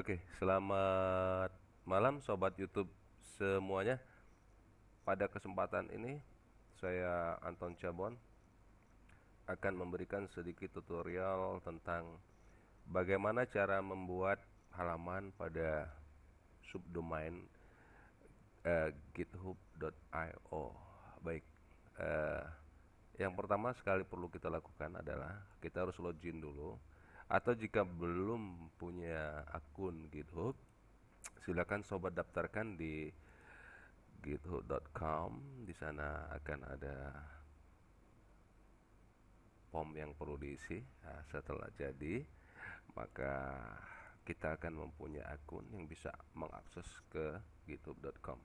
Oke, selamat malam sobat YouTube semuanya. Pada kesempatan ini saya Anton Cabon akan memberikan sedikit tutorial tentang bagaimana cara membuat halaman pada subdomain uh, github.io. Baik. Uh, yang pertama sekali perlu kita lakukan adalah kita harus login dulu atau jika belum punya akun GitHub silakan sobat daftarkan di github.com di sana akan ada form yang perlu diisi. Nah, setelah jadi maka kita akan mempunyai akun yang bisa mengakses ke github.com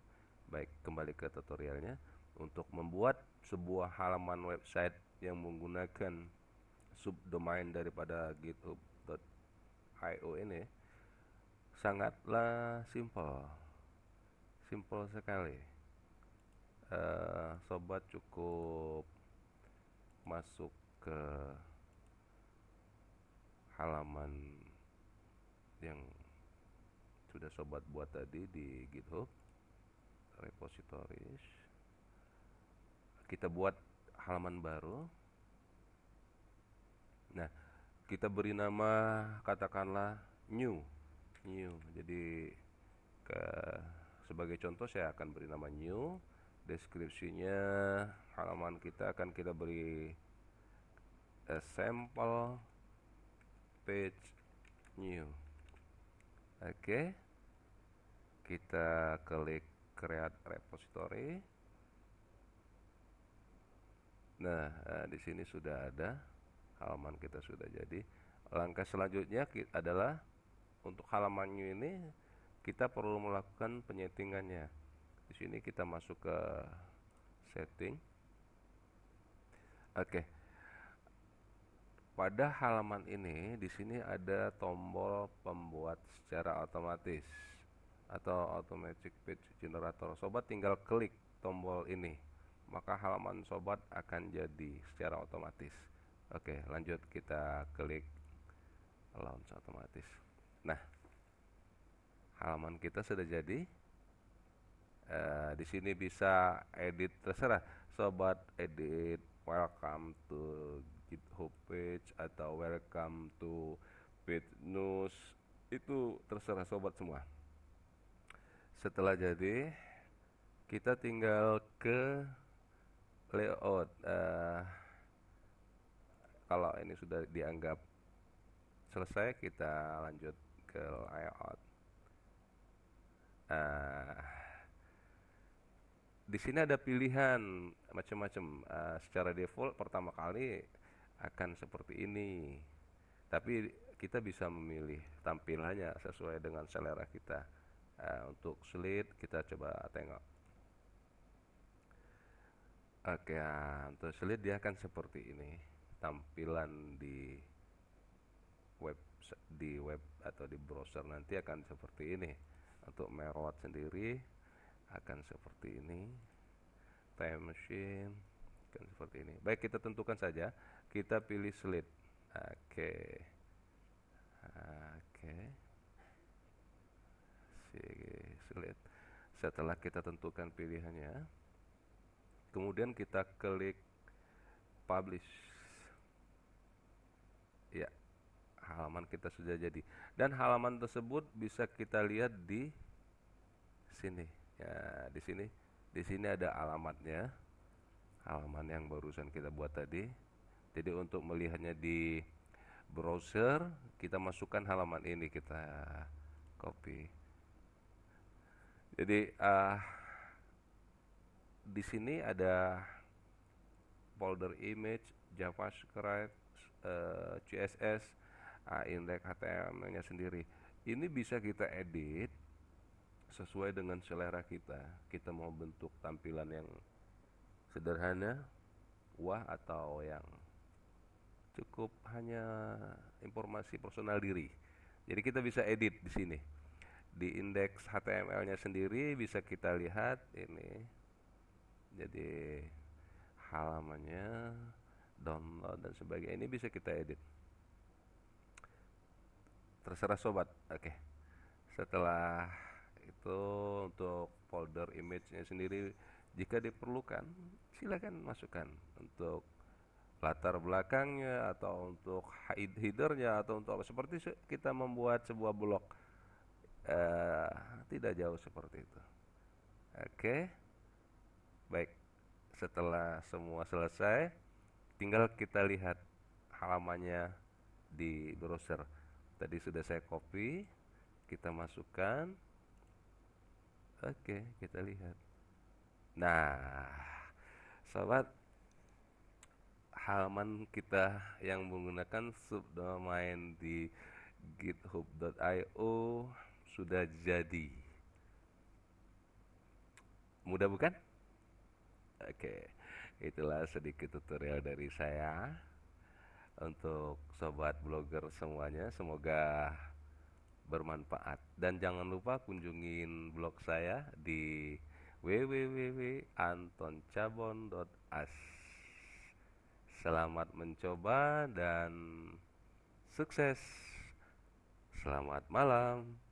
baik kembali ke tutorialnya. Untuk membuat sebuah halaman website yang menggunakan subdomain daripada github.io ini sangatlah simple simple sekali. Uh, sobat cukup masuk ke halaman yang sudah sobat buat tadi di github repositories. Kita buat halaman baru Nah, kita beri nama katakanlah new. New. Jadi ke sebagai contoh saya akan beri nama new. Deskripsinya halaman kita akan kita beri a sample page new. Oke. Kita klik create repository. Nah, eh, di sini sudah ada halaman kita sudah jadi. Langkah selanjutnya adalah untuk halamannya ini kita perlu melakukan penyetingannya. Di sini kita masuk ke setting. Oke. Pada halaman ini di sini ada tombol pembuat secara otomatis atau automatic page generator. Sobat tinggal klik tombol ini maka halaman sobat akan jadi secara otomatis Oke, lanjut kita klik launch otomatis. Nah, halaman kita sudah jadi. Uh, di sini bisa edit terserah, sobat edit welcome to GitHub page atau welcome to page news itu terserah sobat semua. Setelah jadi, kita tinggal ke layout. Uh, kalau ini sudah dianggap selesai kita lanjut ke layout. Nah, di sini ada pilihan macam-macam. Uh, secara default pertama kali akan seperti ini. Tapi kita bisa memilih tampilannya sesuai dengan selera kita. Uh, untuk slide kita coba tengok. Oke okay, uh, untuk slide dia akan seperti ini tampilan di web di web atau di browser nanti akan seperti ini. Untuk merot sendiri akan seperti ini. Time machine akan seperti ini. Baik kita tentukan saja. Kita pilih slide oke. Oke. Okay. slide setelah kita tentukan pilihannya kemudian kita klik publish ya halaman kita sudah jadi. Dan halaman tersebut bisa kita lihat di sini. Ya di sini. Di sini ada alamatnya. Halaman yang barusan kita buat tadi. Jadi untuk melihatnya di browser kita masukkan halaman ini kita copy. Jadi uh, di sini ada folder image javascript uh, eh, CSS index HTML-nya sendiri. Ini bisa kita edit sesuai dengan selera kita. Kita mau bentuk tampilan yang sederhana, wah atau yang cukup hanya informasi personal diri. Jadi kita bisa edit di sini. Di indeks HTML-nya sendiri bisa kita lihat ini. Jadi halamannya download dan sebagainya ini bisa kita edit terserah sobat. Oke. Setelah itu untuk folder image-nya sendiri jika diperlukan silakan masukkan. Untuk latar belakangnya atau untuk headernya atau untuk seperti kita membuat sebuah blog uh, tidak jauh seperti itu. Oke. Okay. baik. Setelah semua selesai tinggal kita lihat halamannya di browser tadi sudah saya copy kita masukkan. Oke kita lihat. Nah sobat halaman kita yang menggunakan subdomain di github.io sudah jadi. Mudah bukan? Oke itulah sedikit tutorial dari saya untuk sobat blogger semuanya semoga bermanfaat dan jangan lupa kunjungin blog saya di www.antoncabon.as Selamat mencoba dan sukses. Selamat malam.